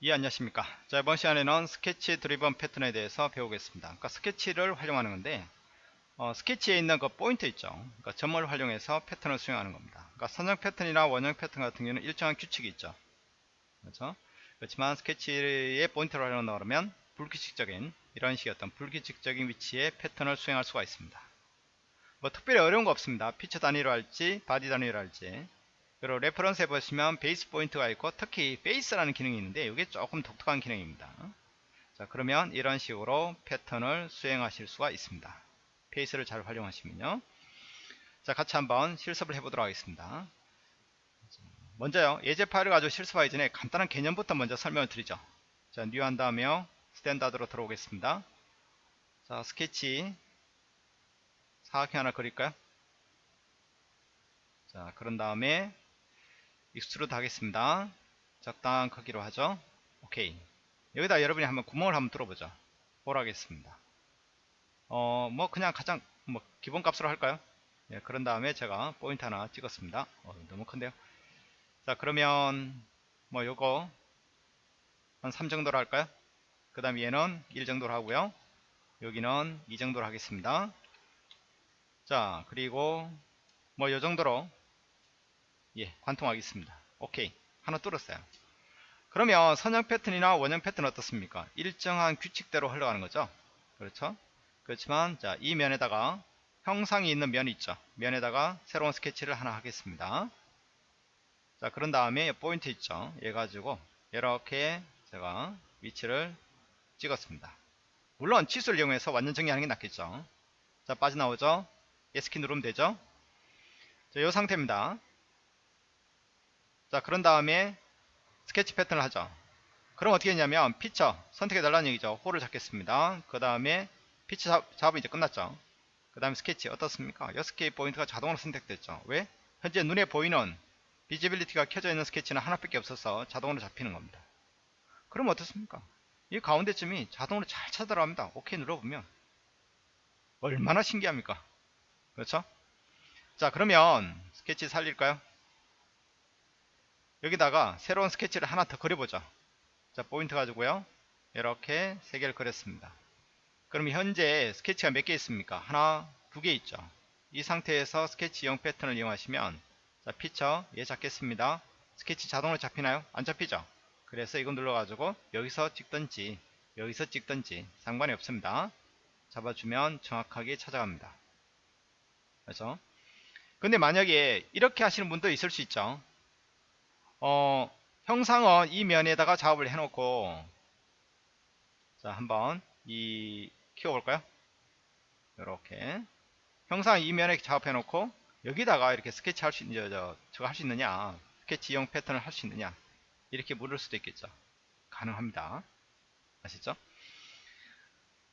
예 안녕하십니까. 자 이번 시간에는 sketch driven pattern에 대해서 배우겠습니다. 그러니까 스케치를 활용하는 건데 어, 스케치에 있는 그 포인트 있죠. 그러니까 점을 활용해서 패턴을 수행하는 겁니다. 그러니까 선형 패턴이나 원형 패턴 같은 경우는 일정한 규칙이 있죠. 그렇죠? 그렇지만 스케치의 포인트를 활용한다 그러면 불규칙적인 이런 식의 어떤 불규칙적인 위치에 패턴을 수행할 수가 있습니다. 뭐 특별히 어려운 거 없습니다. 피처 단위로 할지 body 단위로 할지 그리고 reference에 보시면 base point가 있고 특히 face라는 기능이 있는데 이게 조금 독특한 기능입니다. 자 그러면 이런 식으로 패턴을 수행하실 수가 있습니다. face를 잘 활용하시면요. 자 같이 한번 실습을 해보도록 하겠습니다. 먼저요 예제 파일을 가지고 실습하기 전에 간단한 개념부터 먼저 설명을 드리죠. 자 new 한 다음에 standard로 들어오겠습니다. 자 스케치 사각형 하나 그릴까요? 자 그런 다음에 extrude 하겠습니다. 적당한 크기로 하죠. 오케이. 여기다 여러분이 한번 구멍을 한번 뚫어보죠. hole 하겠습니다. 어, 뭐 그냥 가장 뭐 기본 값으로 할까요? 예, 그런 다음에 제가 포인트 하나 찍었습니다. 어, 너무 큰데요. 자, 그러면 뭐 요거 한 3 정도로 할까요? 그 다음 얘는 1 정도로 하고요. 여기는 2 정도로 하겠습니다. 자, 그리고 뭐 요 정도로 예, 관통하겠습니다. 오케이. 하나 뚫었어요. 그러면 선형 패턴이나 원형 패턴 어떻습니까? 일정한 규칙대로 흘러가는 거죠. 그렇죠? 그렇지만 자, 이 면에다가 형상이 있는 면이 있죠. 면에다가 새로운 스케치를 하나 하겠습니다. 자, 그런 다음에 포인트 있죠. 얘 가지고 이렇게 제가 위치를 찍었습니다. 물론 치수를 이용해서 완전 정의하는 게 낫겠죠. 자, 빠져나오죠. ESC키 누르면 되죠. 자, 이 상태입니다. 자 그런 다음에 스케치 패턴을 하죠. 그럼 어떻게 했냐면 피처 선택해 달라는 얘기죠. hole을 잡겠습니다. 그 다음에 피처 잡, 잡으면 이제 끝났죠. 그 다음에 스케치 어떻습니까? 6개의 포인트가 자동으로 선택됐죠. 왜? 현재 눈에 보이는 visibility가 켜져 있는 스케치는 하나밖에 없어서 자동으로 잡히는 겁니다. 그럼 어떻습니까? 이 가운데쯤이 자동으로 잘 찾아들어갑니다. 오케이 눌러보면. 얼마나 신기합니까? 그렇죠? 자 그러면 스케치 살릴까요 여기다가 새로운 스케치를 하나 더 그려보죠. 자 포인트 가지고요. 이렇게 세 개를 그렸습니다. 그럼 현재 스케치가 몇 개 있습니까? 하나 두 개 있죠. 이 상태에서 스케치형 패턴을 이용하시면 자 피처 얘 잡겠습니다. 스케치 자동으로 잡히나요? 안 잡히죠? 그래서 이거 눌러 가지고 여기서 찍든지 여기서 찍든지 상관이 없습니다. 잡아주면 정확하게 찾아갑니다. 그래서 근데 만약에 이렇게 하시는 분도 있을 수 있죠 어, 형상은 이 면에다가 작업을 해놓고 자 한번 이 키워볼까요? 이렇게. 형상 이 면에 작업해 놓고 여기다가 이렇게 스케치 할 수 있는 저, 저거 할 수 있느냐 스케치형 패턴을 할 수 있느냐 이렇게 물을 수도 있겠죠. 가능합니다. 아시죠?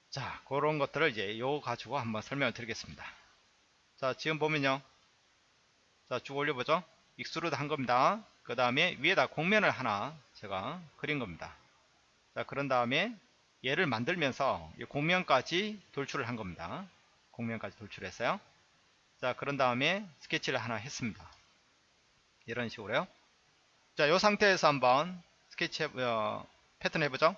자 그런 것들을 이제 요 가지고 한번 설명을 드리겠습니다. 자 지금 보면요. 자 쭉 올려보죠. extrude 한 겁니다 그 다음에 위에다 곡면을 하나 제가 그린 겁니다. 자, 그런 다음에 얘를 만들면서 공면까지 돌출을 한 겁니다. 공면까지 돌출했어요. 자, 그런 다음에 스케치를 하나 했습니다. 이런 식으로요. 자, 이 상태에서 한번 스케치 해, 어, 패턴 해보죠.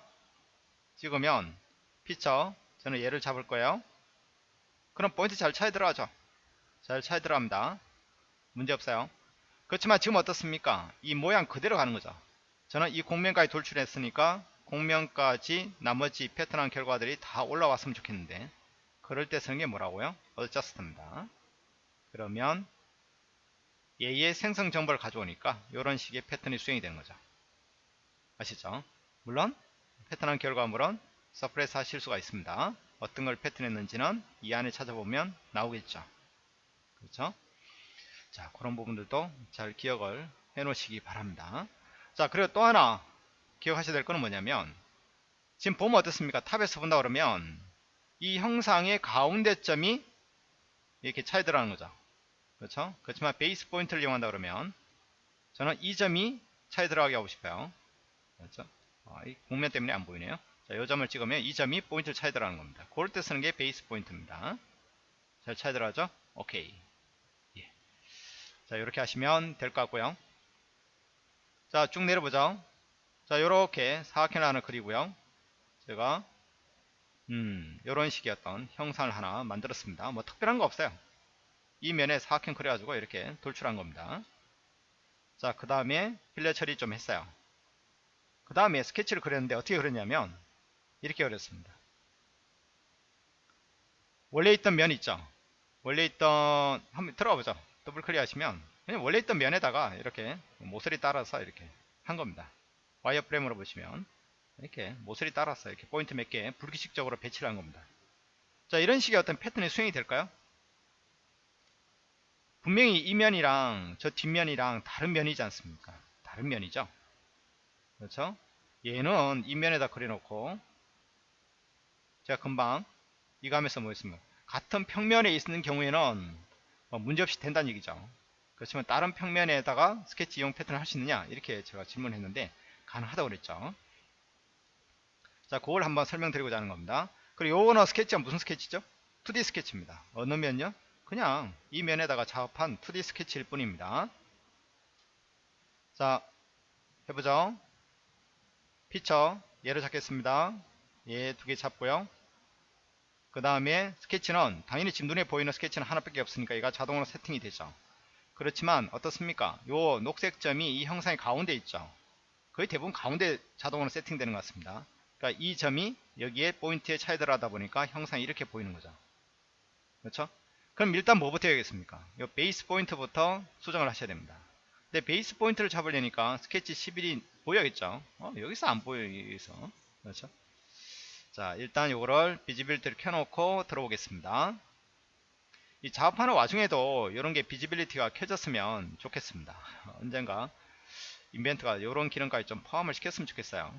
찍으면 피처 저는 얘를 잡을 거예요. 그럼 포인트 잘 차에 들어가죠. 잘 차에 들어갑니다. 문제 없어요. 그렇지만 지금 어떻습니까? 이 모양 그대로 가는 거죠. 저는 이 공면까지 돌출했으니까 공면까지 나머지 패턴한 결과들이 다 올라왔으면 좋겠는데 그럴 때 쓰는 게 뭐라고요? adjust입니다. 그러면 얘의 생성 정보를 가져오니까 이런 식의 패턴이 수행이 되는 거죠. 아시죠? 물론 패턴한 결과물은 서프레스 하실 수가 있습니다. 어떤 걸 패턴했는지는 이 안에 찾아보면 나오겠죠. 그렇죠? 자 그런 부분들도 잘 기억을 해 놓으시기 바랍니다. 자 그리고 또 하나 기억하셔야 될 거는 뭐냐면 지금 보면 어떻습니까? top에서 본다 그러면 이 형상의 가운데점이 이렇게 찾아 들어가는 거죠. 그렇죠? 그렇지만 base point를 이용한다 그러면 저는 이 점이 찾아 들어가게 하고 싶어요. 그렇죠? 아, 이 곡면 때문에 안 보이네요. 자, 이 점을 찍으면 이 점이 포인트를 찾아 들어가는 겁니다. 그럴 때 쓰는 게 base point입니다. 잘 차이 들어가죠? 오케이 자 이렇게 하시면 될 것 같고요. 자 쭉 내려보죠. 자 요렇게 사각형을 하나 그리고요. 제가 음 요런 식의 어떤 형상을 하나 만들었습니다. 뭐 특별한 거 없어요. 이 면에 사각형 그려가지고 이렇게 돌출한 겁니다. 자 그 다음에 필러 처리 좀 했어요. 그 다음에 스케치를 그렸는데 어떻게 그렸냐면 이렇게 그렸습니다. 원래 있던 면 있죠? 원래 있던 한번 들어가 보죠 더블 클릭 하시면 그냥 원래 있던 면에다가 이렇게 모서리 따라서 이렇게 한 겁니다. 와이어 프레임으로 보시면 이렇게 모서리 따라서 이렇게 포인트 몇 개 불규칙적으로 배치를 한 겁니다. 자 이런 식의 어떤 패턴이 수행이 될까요? 분명히 이 면이랑 저 뒷면이랑 다른 면이지 않습니까? 다른 면이죠. 그렇죠? 얘는 이 면에다 그려놓고 제가 금방 이거 하면서 뭐 했습니까? 같은 평면에 있는 경우에는 뭐 문제없이 된다는 얘기죠. 그렇지만 다른 평면에다가 스케치 이용 패턴을 할 수 있느냐? 이렇게 제가 질문했는데 가능하다고 그랬죠. 자 그걸 한번 설명드리고자 하는 겁니다. 그리고 요거는 스케치가 무슨 스케치죠? 2D 스케치입니다. 어느 면요 그냥 이 면에다가 작업한 2D 스케치일 뿐입니다. 자 해보죠. 피처 얘를 잡겠습니다. 얘 두 개 잡고요 그 다음에 스케치는 당연히 지금 눈에 보이는 스케치는 하나밖에 없으니까 얘가 자동으로 세팅이 되죠. 그렇지만 어떻습니까? 요 녹색 점이 이 형상의 가운데 있죠. 거의 대부분 가운데 자동으로 세팅되는 것 같습니다. 그러니까 이 점이 여기에 포인트에 찾아 들어가다 보니까 형상이 이렇게 보이는 거죠. 그렇죠? 그럼 일단 뭐부터 해야겠습니까? 요 base point부터 수정을 하셔야 됩니다. 근데 base point를 잡으려니까 스케치 11이 보여야겠죠? 어, 여기서 안 보여요 여기서. 그렇죠 자 일단 요거를 visibility를 켜놓고 들어오겠습니다. 이 작업하는 와중에도 이런게 visibility가 켜졌으면 좋겠습니다. 언젠가 인벤터가 이런 기능까지 좀 포함을 시켰으면 좋겠어요.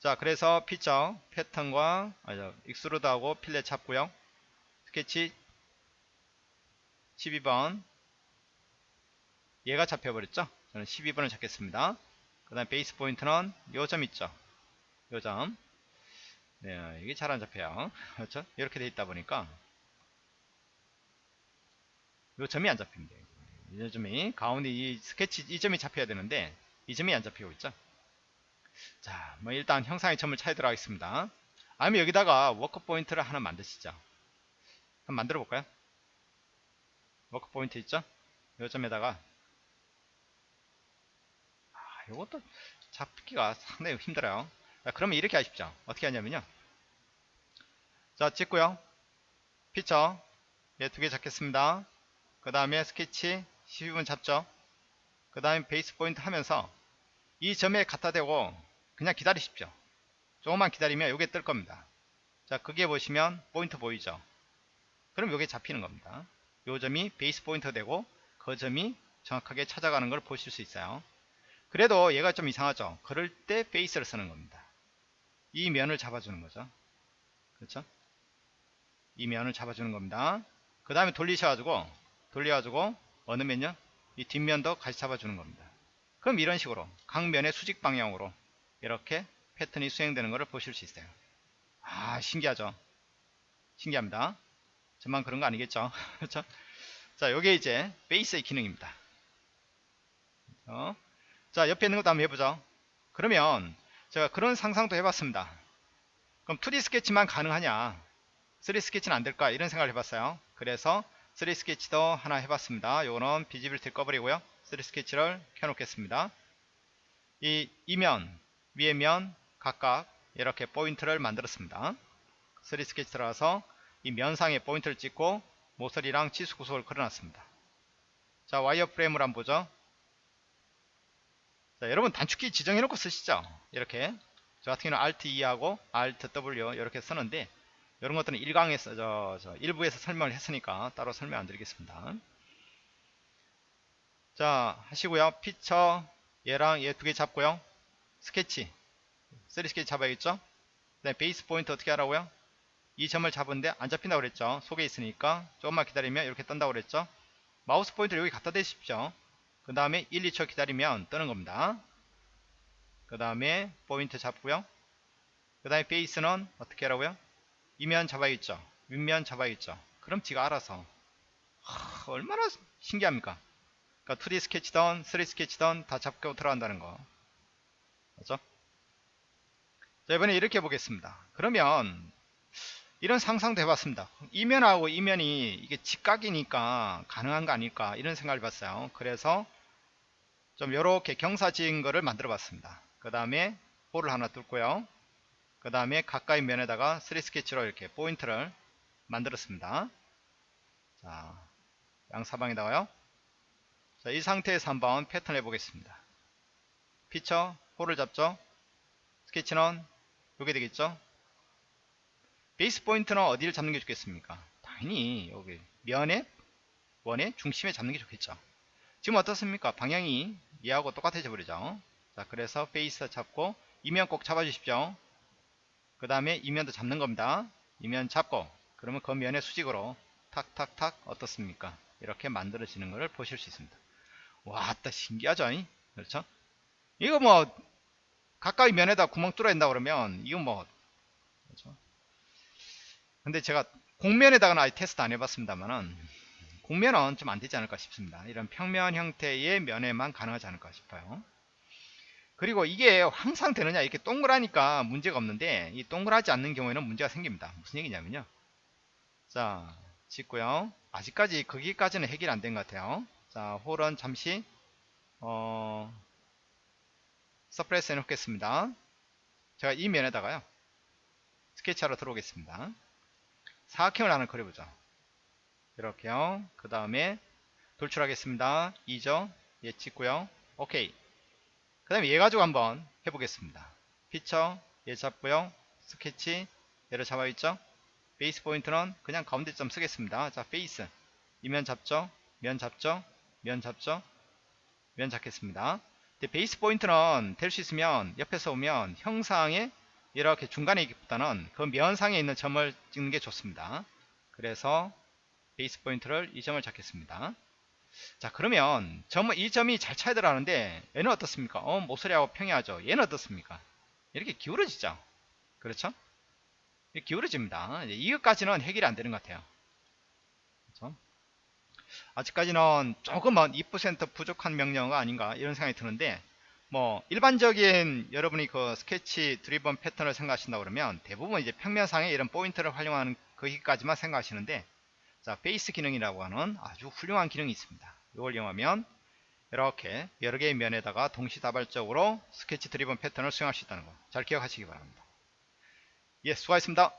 자 그래서 피처 패턴과 아니, extrude하고 fillet 잡고요. 스케치 12번. 얘가 잡혀버렸죠? 저는 12번을 잡겠습니다. 그 다음 베이스 포인트는 요 점 있죠? 요점 네, 이게 잘 안 잡혀요 그렇죠 이렇게 돼 있다 보니까 요 점이 안 잡힙니다 이 점이 가운데 이 스케치 이 점이 잡혀야 되는데 이 점이 안 잡히고 있죠 자, 뭐 일단 형상의 점을 찾으도록 하겠습니다. 아니면 여기다가 work point를 하나 만드시죠. 한번 만들어 볼까요? work point 있죠? 요 점에다가 아, 요것도 잡기가 상당히 힘들어요. 자, 그러면 이렇게 하십시오. 어떻게 하냐면요. 자, 찍고요. 피처 얘두개 잡겠습니다. 그 다음에 스케치 12번 잡죠. 그 다음에 base point 하면서 이 점에 갖다 대고 그냥 기다리십시오. 조금만 기다리면 이게 뜰 겁니다. 자, 그게 보시면 포인트 보이죠? 그럼 이게 잡히는 겁니다. 요 점이 베이스 포인트 되고 그 점이 정확하게 찾아가는 걸 보실 수 있어요. 그래도 얘가 좀 이상하죠? 그럴 때 베이스를 쓰는 겁니다. 이 면을 잡아주는 거죠. 그렇죠? 이 면을 잡아주는 겁니다. 그 다음에 돌리셔가지고 돌려가지고 어느 면요? 이 뒷면도 같이 잡아주는 겁니다. 그럼 이런 식으로 각 면의 수직 방향으로 이렇게 패턴이 수행되는 것을 보실 수 있어요. 아 신기하죠? 신기합니다. 저만 그런 거 아니겠죠? 그렇죠? 자, 요게 이제 베이스의 기능입니다. 어? 자, 옆에 있는 것도 한번 해보죠. 그러면 제가 그런 상상도 해봤습니다. 그럼 2D 스케치만 가능하냐? 3D 스케치는 안 될까? 이런 생각을 해봤어요. 그래서 3D 스케치도 하나 해봤습니다. 요거는 visibility 꺼버리고요. 3D 스케치를 켜놓겠습니다. 이 이면 위에 면 각각 이렇게 포인트를 만들었습니다. 3D 스케치 들어가서 이 면상에 포인트를 찍고 모서리랑 치수 구속을 그려놨습니다. 자 와이어 프레임을 한번 보죠. 자 여러분 단축키 지정해놓고 쓰시죠. 이렇게 저 같은 경우는 Alt E하고 Alt W 이렇게 쓰는데 이런 것들은 1강에서 저, 저 일부에서 설명을 했으니까 따로 설명 안 드리겠습니다. 자 하시고요. 피처 얘랑 얘 두 개 잡고요. 스케치. 3D 스케치 잡아야겠죠? 그 다음에 base point 어떻게 하라고요? 이 점을 잡은데 안 잡힌다고 그랬죠? 속에 있으니까 조금만 기다리면 이렇게 뜬다고 그랬죠? 마우스 포인트를 여기 갖다 대십시오. 그 다음에 1, 2초 기다리면 뜨는 겁니다. 그 다음에 포인트 잡고요. 그 다음에 베이스는 어떻게 하라고요 이면 잡아야겠죠 윗면 잡아야겠죠 그럼 지가 알아서 하, 얼마나 신기합니까 그러니까 2D 스케치든 3D 스케치든 다 잡고 들어간다는 거 그죠? 자, 이번에 이렇게 보겠습니다. 그러면 이런 상상도 해봤습니다. 이면하고 이면이 이게 직각이니까 가능한 거 아닐까 이런 생각을 해봤어요. 그래서 좀 이렇게 경사 지은 거를 만들어 봤습니다. 그 다음에 홀을 하나 뚫고요. 그 다음에 각각의 면에다가 3D 스케치로 이렇게 포인트를 만들었습니다. 자, 양사방에다가요. 자, 이 상태에서 한번 패턴 해보겠습니다. 피처, 홀을 잡죠. 스케치는 여기 되겠죠. base point는 어디를 잡는 게 좋겠습니까? 당연히 여기 면의 원의 중심에 잡는 게 좋겠죠. 지금 어떻습니까? 방향이 얘하고 똑같아져 버리죠. 자, 그래서 베이스 잡고 이면 꼭 잡아주십시오. 그 다음에 이면도 잡는 겁니다. 이면 잡고 그러면 그 면의 수직으로 탁탁탁 어떻습니까? 이렇게 만들어지는 것을 보실 수 있습니다. 와, 따 신기하죠? 그렇죠? 이거 뭐 가까이 면에다 구멍 뚫어야 된다 그러면 이건 뭐 그렇죠? 근데 제가 곡면에다가는 아직 테스트 안 해봤습니다만은 곡면은 좀 안 되지 않을까 싶습니다. 이런 평면 형태의 면에만 가능하지 않을까 싶어요. 그리고 이게 항상 되느냐 이렇게 동그라니까 문제가 없는데 이 동그라지 않는 경우에는 문제가 생깁니다. 무슨 얘기냐면요. 자 짓고요. 아직까지 거기까지는 해결 안 된 것 같아요. 자 홀은 잠시 어 suppress 해 놓겠습니다. 제가 이 면에다가요. 스케치하러 들어오겠습니다. 사각형을 하나 그려보죠. 이렇게요. 그 다음에 돌출하겠습니다. 2죠. 얘 찍고요. 오케이. 그 다음에 얘 가지고 한번 해보겠습니다. 피처 얘 잡고요. 스케치 얘를 잡아있죠. base point는 그냥 가운데 점 쓰겠습니다. 자 face 이면 잡죠. 면 잡죠. 면 잡죠. 면 잡겠습니다. 근데 베이스 포인트는 될 수 있으면 옆에서 오면 형상에 이렇게 중간에 있기보다는 그 면상에 있는 점을 찍는 게 좋습니다. 그래서 베이스 포인트를 이 점을 잡겠습니다. 자 그러면 점, 이 점이 잘 차야 들어가는데 얘는 어떻습니까? 어 모서리하고 평행하죠. 얘는 어떻습니까? 이렇게 기울어지죠. 그렇죠? 기울어집니다. 이것까지는 해결이 안 되는 것 같아요. 그렇죠? 아직까지는 조금은 2% 부족한 명령어가 아닌가 이런 생각이 드는데 뭐 일반적인 여러분이 그 스케치 드리번 패턴을 생각하신다 그러면 대부분 이제 평면상에 이런 포인트를 활용하는 거기까지만 생각하시는데 자 베이스 기능이라고 하는 아주 훌륭한 기능이 있습니다. 이걸 이용하면 이렇게 여러 개의 면에다가 동시다발적으로 스케치 드리번 패턴을 수행할 수 있다는 거 잘 기억하시기 바랍니다. 예 수고하셨습니다